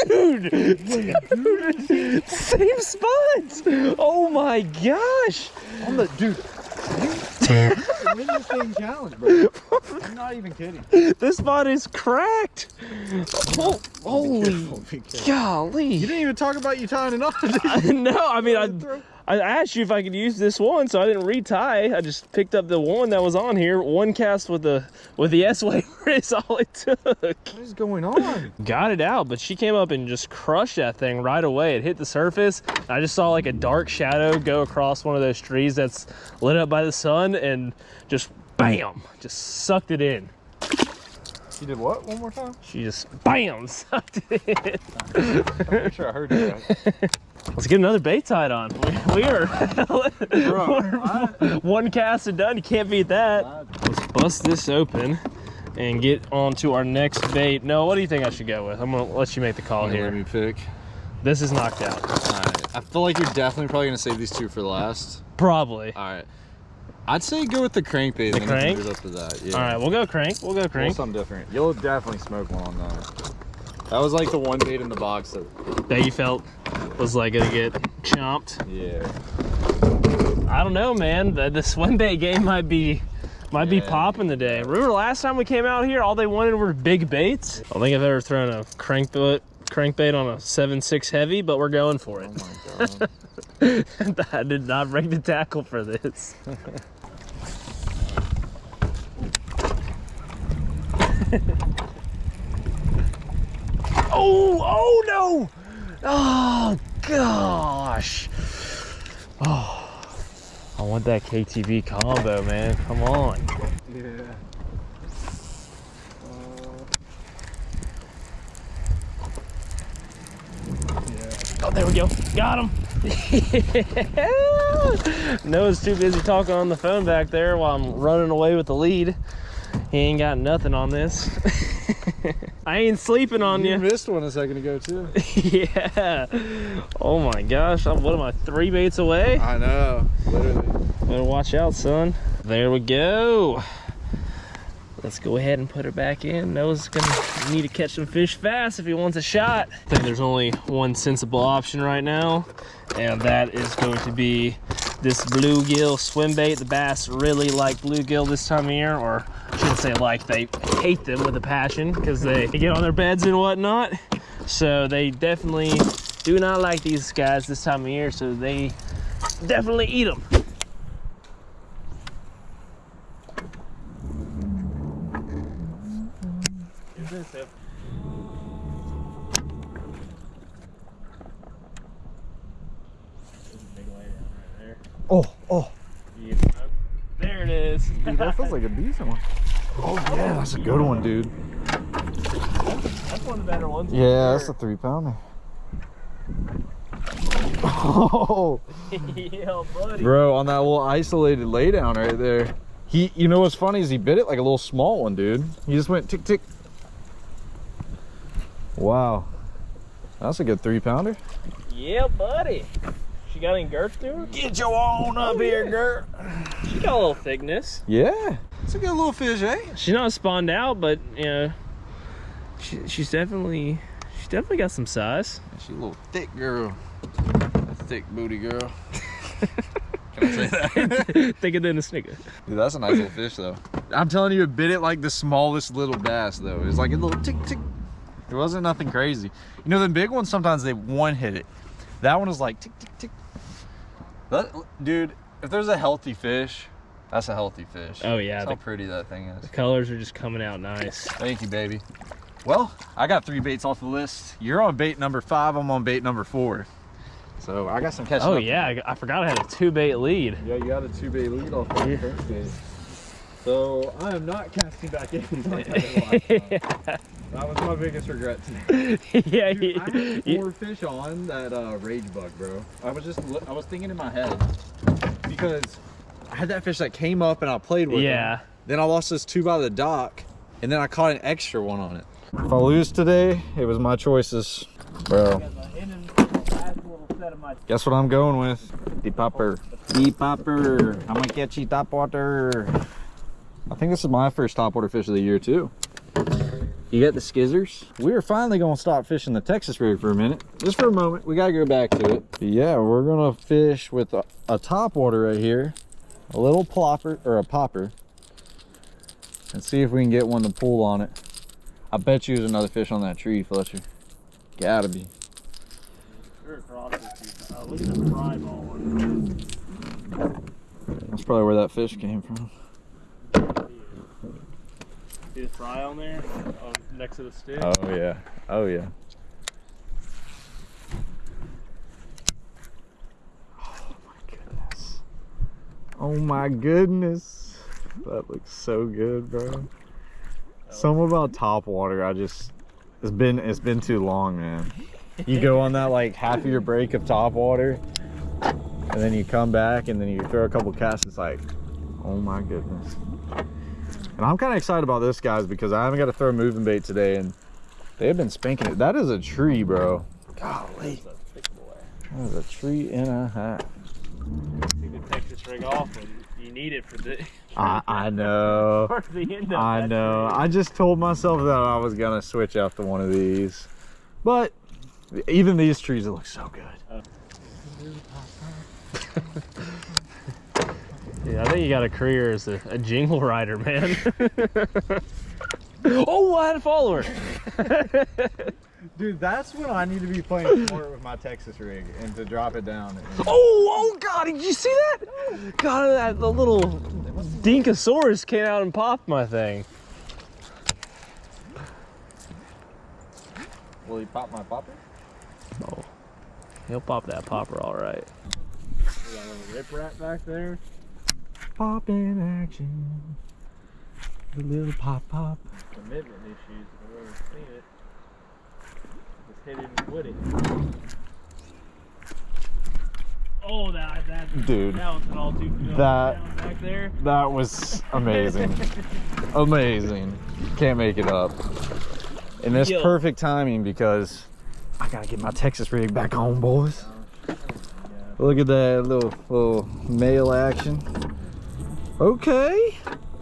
dude! (laughs) dude! Same spot! Oh my gosh! On the dude. You win this thing challenge, bro. (laughs) I'm not even kidding. This spot is cracked! Oh, holy golly! You didn't even talk about you tying it on. (laughs) no, I mean, I, I asked you if I could use this one, so I didn't retie. I just picked up the one that was on here. One cast with the with the S (laughs) waiver is all it took. What is going on? Got it out, but she came up and just crushed that thing right away. It hit the surface. I just saw like a dark shadow go across one of those trees that's lit up by the sun and just bam, just sucked it in. She did what? One more time? She just bam, (laughs) sucked it in. I'm sure I heard right. (laughs) Let's get another bait tied on. We, we are (laughs) one cast and done. You can't beat that. Let's bust this open and get on to our next bait. No, what do you think I should go with? I'm gonna let you make the call here. Let here. me pick. This is knocked out. Alright. I feel like you're definitely probably gonna save these two for last. Probably. Alright. I'd say go with the crankbait. The crank? move up to that. Yeah. All right, we'll go crank. We'll go Well, crank. something different. You'll definitely smoke one on that. That was like the one bait in the box that. That you felt was like gonna get chomped. Yeah. I don't know, man. The, the swim bait game might be might be Yeah. popping today. Remember last time we came out here, all they wanted were big baits. I don't think I've ever thrown a crankbait crankbait on a seven six heavy, but we're going for it. Oh my god. (laughs) I did not break the tackle for this. (laughs) oh, oh no! Oh gosh! Oh, I want that KTB combo, man. Come on. yeah. Oh, there we go. Got him. (laughs) Noah's too busy talking on the phone back there while I'm running away with the lead. He ain't got nothing on this. (laughs) I ain't sleeping on You you. missed one a second ago too. (laughs) yeah. Oh my gosh. I'm- What am I, three baits away? I know. Literally. Better watch out, son. There we go. let's go ahead and put her back in. Noah's gonna need to catch some fish fast if he wants a shot. I think there's only one sensible option right now, and that is going to be this bluegill swim bait. The bass really like bluegill this time of year, or I shouldn't say like, they hate them with a passion because they (laughs) get on their beds and whatnot. So they definitely do not like these guys this time of year, so they definitely eat them. Oh, oh. There it is. Dude, that feels like a decent one. Oh yeah, that's a good one, dude. That's one of the better ones. for Yeah, that's a three pounder. Oh, (laughs) yeah, buddy. bro, on that little isolated laydown right there. He, you know what's funny is he bit it like a little small one, dude. He just went tick tick. Wow, that's a good three pounder. Yeah, buddy. She got any girth to her? Get your own up here, girl. She got a little thickness. Yeah, it's a good little fish, eh? She's not spawned out, but you know, she, she's definitely she's definitely got some size. She's a little thick girl. A thick booty girl. (laughs) Can I say that? (laughs) Thicker than a snicker. Dude, that's a nice little fish, though. I'm telling you, it bit it like the smallest little bass, though. It was like a little tick tick. It wasn't nothing crazy. You know, the big ones sometimes they one hit it. That one was like tick tick tick. That, dude, if there's a healthy fish, that's a healthy fish. Oh, yeah, That's how pretty that thing is. The colors are just coming out nice. Thank you, baby. Well, I got three baits off the list. You're on bait number five. I'm on bait number four. So I got some catching Oh up yeah, I, I forgot I had a two bait lead. Yeah, you got a two bait lead off the Yeah. first bait. So I am not casting back in. (laughs) (laughs) like I did last time. that was my biggest regret today. (laughs) yeah, Dude, I had you- four fish on that uh, rage bug, bro. I was just I was thinking in my head because I had that fish that came up and I played with. Yeah. him. Then I lost this two by the dock, and then I caught an extra one on it. If I lose today, it was my choices, bro. Guess what I'm going with? The popper. The popper. I'm gonna catch you top water. I think this is my first topwater fish of the year too. You got the skizzers. We are finally gonna stop fishing the Texas rig for a minute. Just for a moment. We gotta go back to it. Yeah, we're gonna fish with a, a topwater right here. A little plopper or a popper. And see if we can get one to pull on it. I bet you there's another fish on that tree, Fletcher. Gotta be. look at the fry ball one. That's probably where that fish came from. See the fry on there, on, next to the stick. Oh yeah. Oh yeah. Oh my goodness. Oh my goodness. That looks so good, bro. Something about top water, I just it's been it's been too long, man. You go on that like half of your break of top water and then you come back and then you throw a couple casts, it's like, oh my goodness. And I'm kind of excited about this, guys, because I haven't got to throw moving bait today, and they've been spanking it. That is a tree, bro. Golly. That is a tree and a half. Take the rig off and you need it for the (laughs) I, I know. (laughs) for the end of I know. I just told myself that I was going to switch out to one of these. But even these trees, look so good. Uh. (laughs) Yeah, I think you got a career as a, a jingle rider, man. (laughs) oh, I had a follower. (laughs) Dude, that's when I need to be playing (laughs) sport with my Texas rig and to drop it down. Oh, oh God, did you see that? God, that the little Dinkosaurus came out and popped my thing. Will he pop my popper? Oh, he'll pop that popper all right. We got a little rip rat back there. Pop in action. The little pop pop. Commitment issues, if I've ever seen it. Just hit it and quit it. Oh, that, that, Dude. that was an all too familiar That- back there. That was amazing. (laughs) amazing. Can't make it up. And it's Yo. perfect timing because I gotta get my Texas rig back on, boys. Oh, Look at that little little male action. Okay.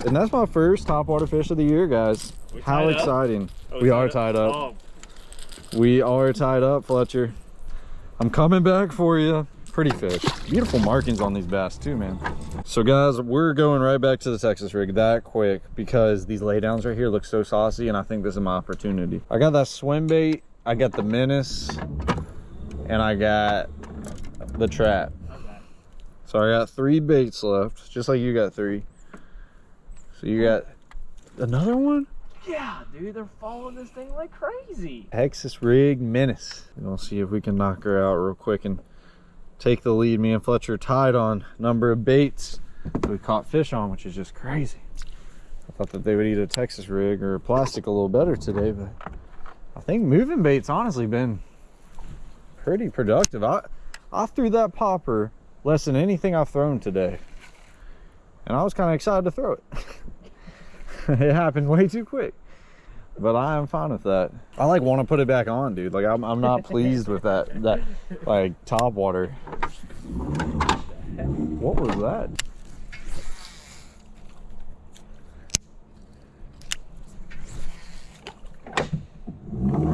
And that's my first topwater fish of the year, guys. We How exciting. Oh, we are tied up. Oh, We are tied up, Fletcher. I'm coming back for you. Pretty fish. Beautiful markings on these bass too, man. So guys, we're going right back to the Texas rig that quick because these laydowns right here look so saucy and I think this is my opportunity. I got that swim bait, I got the menace, and I got the trap. So I got three baits left, just like you got three. So you got another one? Yeah, dude, they're following this thing like crazy. Texas rig menace. We'll see if we can knock her out real quick and take the lead. Me and Fletcher tied on number of baits we caught fish on, which is just crazy. I thought that they would eat a Texas rig or plastic a little better today, but I think moving baits honestly been pretty productive. I I threw that popper less than anything I've thrown today. And I was kind of excited to throw it. (laughs) it happened way too quick but I am fine with that. I like want to put it back on, dude. Like I'm, I'm not (laughs) pleased with that that like top water. What was that? Golly, you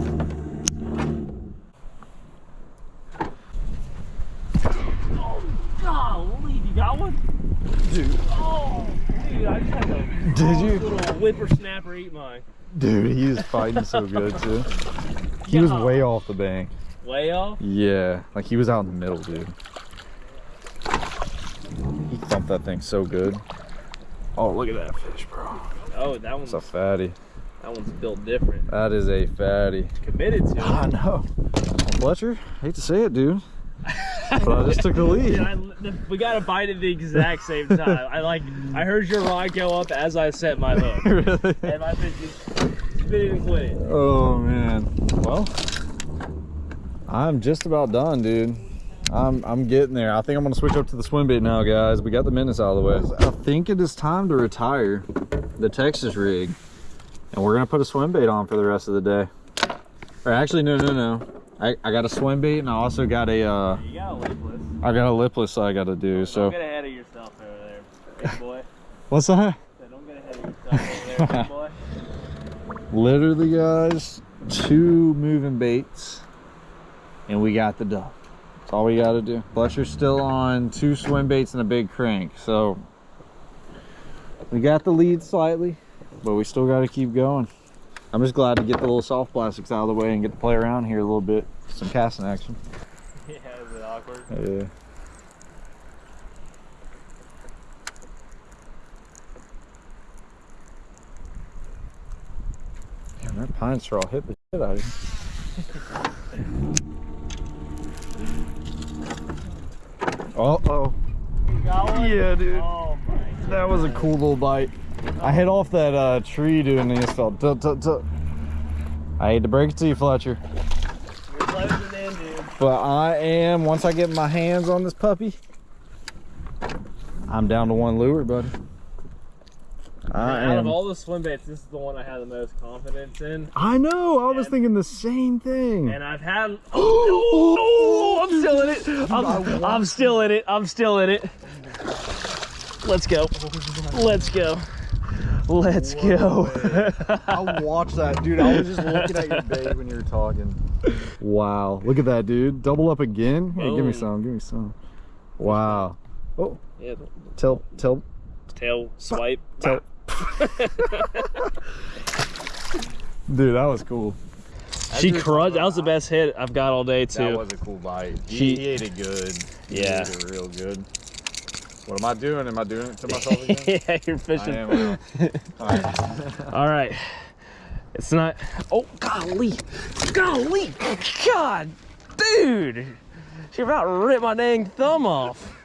got one? Dude, Oh, dude, I just had a Did you? little whippersnapper eat mine. dude, he was fighting so (laughs) good too. He was way off the bank. Way off? Yeah, like he was out in the middle, dude. He thumped that thing so good. Oh, look at that fish, bro. Oh, that one's It's a fatty. that one's built different. That is a fatty. Committed to I know. Fletcher, hate to say it, dude. But I just took the (laughs) lead. Dude, I, the, we got a bite at the exact same time. I like, I heard your rod go up as I set my (laughs) hook, really? and my fish just spit and quit it. Oh man. Well, I'm just about done, dude. I'm I'm getting there. I think I'm gonna switch up to the swim bait now, guys. We got the menace out of the way. I think it is time to retire the Texas rig, and we're gonna put a swim bait on for the rest of the day. Or actually, no, no, no. I, I got a swim bait, and I also got a uh, You got a lipless. I got a lipless I gotta do. Don't So get ahead of yourself over there, big boy. (laughs) what's that? So don't get ahead of yourself over there, big (laughs) boy. literally guys two moving baits and we got the duck that's all we got to do fletcher's still on two swim baits and a big crank so we got the lead slightly but we still got to keep going i'm just glad to get the little soft plastics out of the way and get to play around here a little bit some casting action (laughs) Yeah, is it awkward? yeah Damn, that pine straw hit the shit out of you. Oh, oh. You got one? Yeah, dude. Oh my. That was a cool little bite. I hit off that uh, tree, doing and it just felt. Tuh, tuh, tuh. I hate to break it to you, Fletcher, You're closing in, dude. but I am. Once I get my hands on this puppy, I'm down to one lure, buddy. I Out of all the swim baits, this is the one I have the most confidence in. I know. I was thinking the same thing. And I've had. (gasps) Oh, I'm still in it. I'm, I'm still in it. I'm still in it. Let's go. Let's go. Let's go. I watched that, dude. I was just looking at your (laughs) bait when you were talking. Wow, look at that, dude. Double up again. Hey, give me some. Give me some. Wow. Oh, yeah, tell, tell, tail swipe. tell. (laughs) dude, that was cool. She crushed. That was the best hit I've got all day too. That was a cool bite. She- he ate it good. He Yeah. ate it real good. What am I doing? Am I doing it to myself (laughs) again? yeah, you're fishing. I am. All right. (laughs) All right. It's not. Oh, golly. Golly. God. Dude. She about ripped my dang thumb off.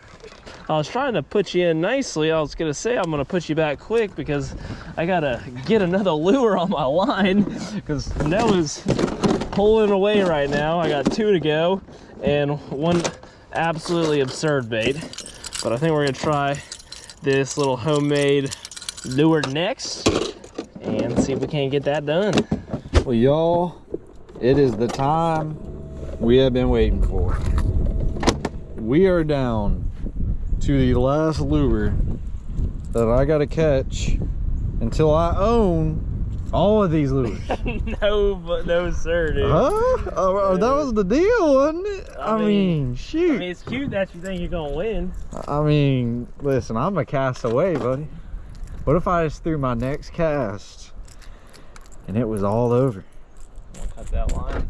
I was trying to put you in nicely. I was going to say I'm going to put you back quick because I got to get another lure on my line because Noah's pulling away right now. I got two to go and one absolutely absurd bait. But I think we're to try this little homemade lure next and see if we can't get that done. Well, y'all, it is the time we have been waiting for. We are down to the last lure that I gotta catch until I own all of these lures. (laughs) no, but no, sir, dude. huh? Oh, oh, that was the deal, wasn't it? I, I mean, mean- shoot. I mean, it's cute that you think you're gonna win. I mean, listen, I'm a cast away, buddy. What if I just threw my next cast and it was all over? Cut that line.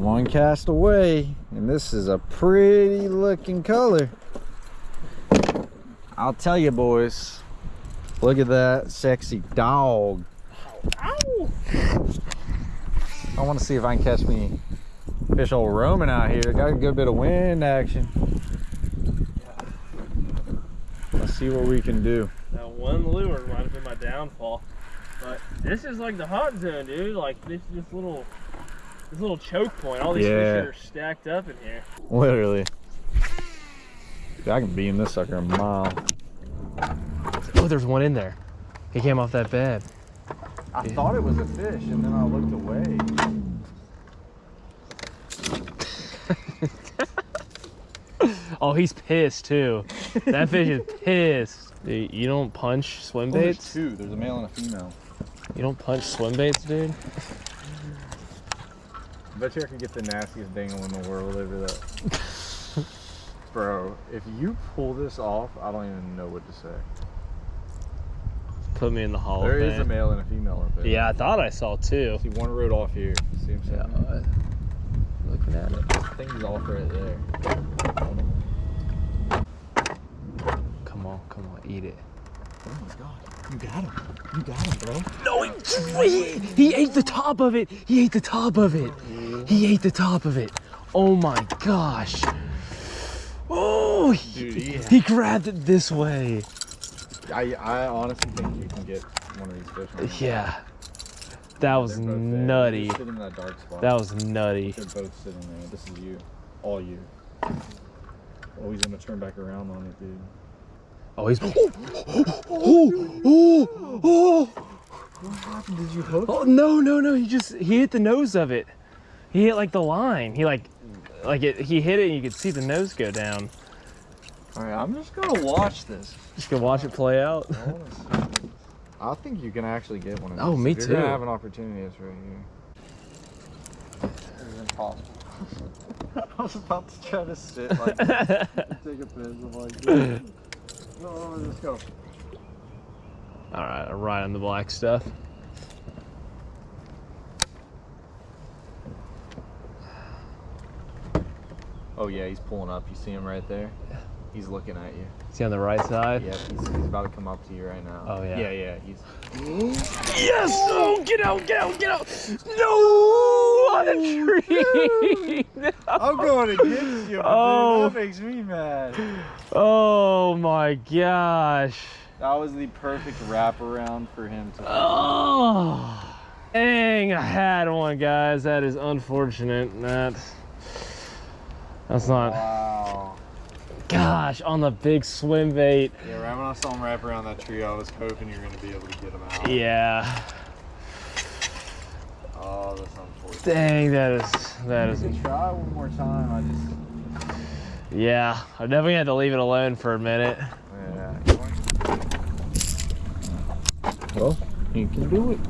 One cast away, and this is a pretty looking color. I'll tell you, boys. Look at that sexy dog. Ow! I want to see if I can catch me fish old roaming out here. Got a good bit of wind action. Let's see what we can do. That one lure might have been my downfall. But this is like the hot zone, dude. Like this this little this little choke point. All these Yeah. fish are stacked up in here. Literally. Dude, I can beam this sucker a mile. Oh, there's one in there. He came off that bed. I thought it was a fish, and then I looked away. (laughs) Oh, he's pissed too. That fish is pissed. Dude, you don't punch swim there's baits? two. There's a male and a female. You don't punch swim baits, dude? I bet you I could get the nastiest dangle in the world over that. (laughs) Bro, if you pull this off, I don't even know what to say. Put me in the hall There of is a male and a female up there. Yeah, I thought I saw two. See one rode off here. See him Yeah, sitting there? uh, looking at it. I think he's off right there. Come on, come on, eat it. Oh my god. You got him. You got him, bro. No, he, he, he ate the top of it. He ate the top of it. He ate the top of it. Oh my gosh. Oh, he, Dude, he- he grabbed it this way. I, I honestly think you can get one of these fish. on Yeah. That was They're both there. nutty. In that dark spot. That was nutty. They're both sitting there. This is you. All you. Oh, he's gonna turn back around on it, dude. Oh, he's. Oh, oh, oh, oh. What happened? Did you hook? Oh no no no! He just he hit the nose of it. He hit like the line. He like like it. He hit it and you could see the nose go down. All right, I'm just gonna watch this. Just gonna watch it play out. I, wanna see this. I think you can actually get one of oh, these. Oh, me If You're gonna have an opportunity. It's right here. It's impossible. (laughs) I was about to try to sit like (laughs) take a piss. I'm like, no, no, let's go. All right, I ride on the black stuff. Oh yeah, he's pulling up. You see him right there? He's looking at you. See on the right side. Yep, he's, he's about to come up to you right now. Oh, yeah. Yeah, yeah. He's Yes! (gasps) Oh, get out! Get out! Get out! No! On the tree! I'm going against you. Oh. Dude, that oh. makes me mad. oh my gosh! That was the perfect wraparound for him to. Oh, dang! I had one, guys. That is unfortunate. That that's not. Wow. Gosh, on the big swim bait. Yeah, right when I saw him wrap around that tree, I was hoping you were gonna be able to get him out. Yeah. Oh, that's unfortunate. Dang, that is that is. You can try one more time. I just. Yeah, I definitely had to leave it alone for a minute. Yeah. Well, you can do it.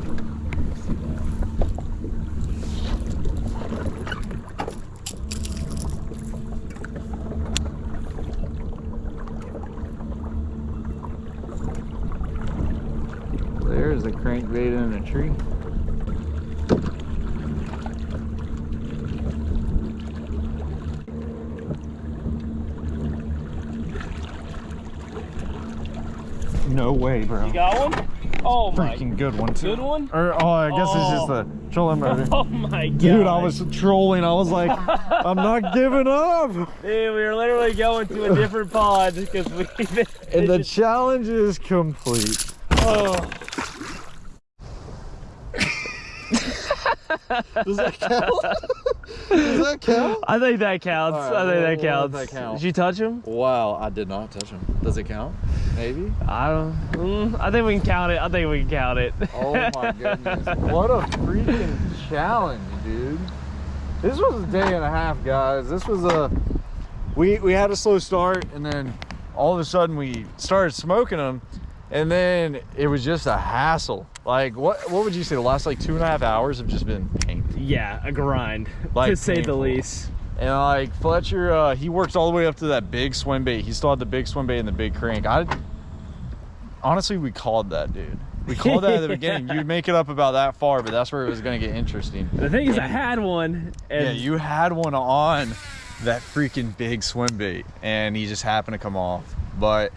There's a crankbait in a tree. No way, bro. You got one? Oh my. Freaking good one too. Good one? Or oh, I guess it's just Oh. the trolling (laughs) motor. Oh my god. Dude, I was trolling. I was like, I'm not giving up. Dude, we were literally going to a different pond because we. And the (laughs) challenge is complete. oh. Does that count? Does that count? I think that counts. Right, I think we'll- that counts. that count. Did you touch him? Wow, I did not touch him. Does it count? Maybe. I don't. Mm, I think we can count it. I think we can count it. Oh my goodness. What a freaking challenge, dude. This was a day and a half, guys. This was a we we had a slow start, and then all of a sudden we started smoking them, and then it was just a hassle. Like what what would you say? The last like two and a half hours have just been painful. Yeah, a grind, Like to say the least. And like Fletcher, uh, he works all the way up to that big swim bait. He still had the big swim bait and the big crank. I honestly, we called that, dude. We called that at the (laughs) beginning. You'd make it up about that far, but that's where it was gonna get interesting. The thing is, I had one, and Yeah, you had one on that freaking big swim bait, and he just happened to come off. But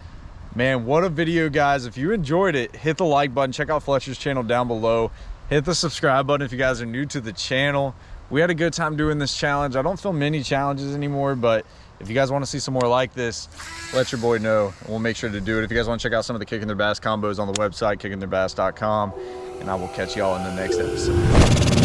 man, what a video, guys! If you enjoyed it, hit the like button. Check out Fletcher's channel down below. Hit the subscribe button if you guys are new to the channel. We had a good time doing this challenge. I don't film many challenges anymore, but if you guys want to see some more like this, let your boy know, and we'll make sure to do it. If you guys want to check out some of the Kicking Their Bass combos on the website, kickingtheirbass.com, and I will catch y'all in the next episode.